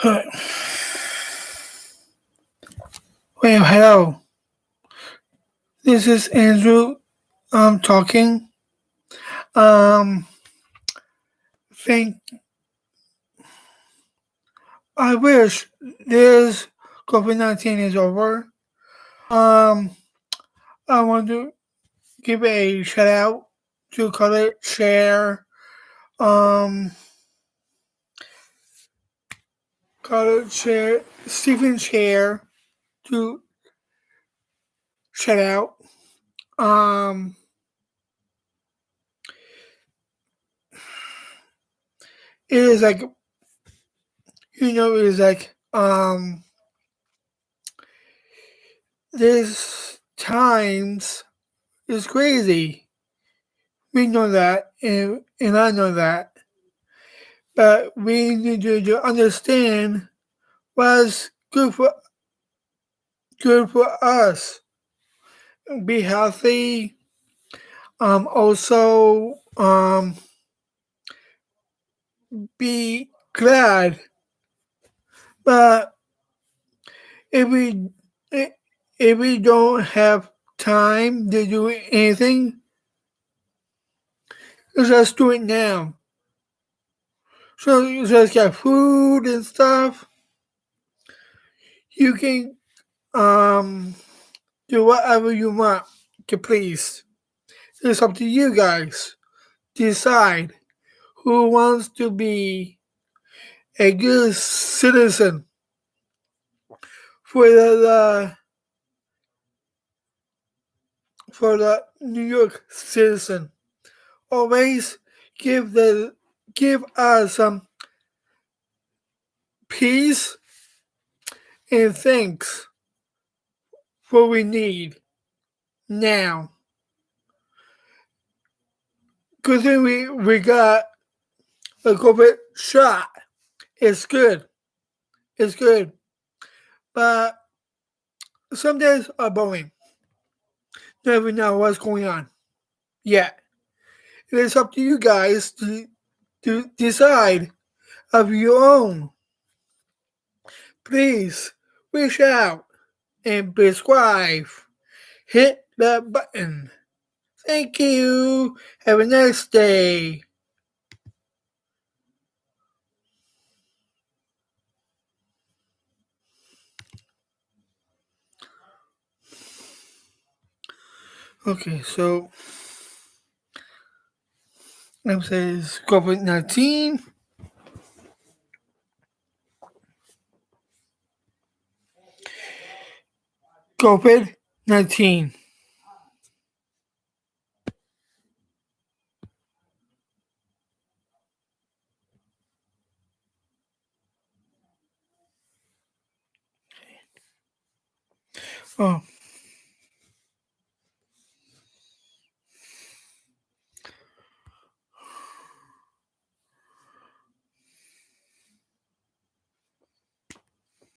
Well, hello. This is Andrew um talking. Um think I wish this COVID nineteen is over. Um I want to give a shout out to Color Share. Um Color Share Stephen Chair to shout out. Um it is like you know it is like um this times is crazy we know that and, and i know that we need to, to understand what's good for good for us be healthy um also um be glad but if we if we don't have time to do anything, just do it now. So you just got food and stuff. You can um do whatever you want to please. It's up to you guys. Decide who wants to be a good citizen for the, for the New York citizen. Always give the give us some peace and thanks for we need now. Because we we got a COVID shot. It's good. It's good. But some days are boring. Never know what's going on yet. It is up to you guys to, to decide of your own. Please reach out and subscribe. Hit that button. Thank you. Have a nice day. Okay, so it says COVID 19. COVID 19. Oh.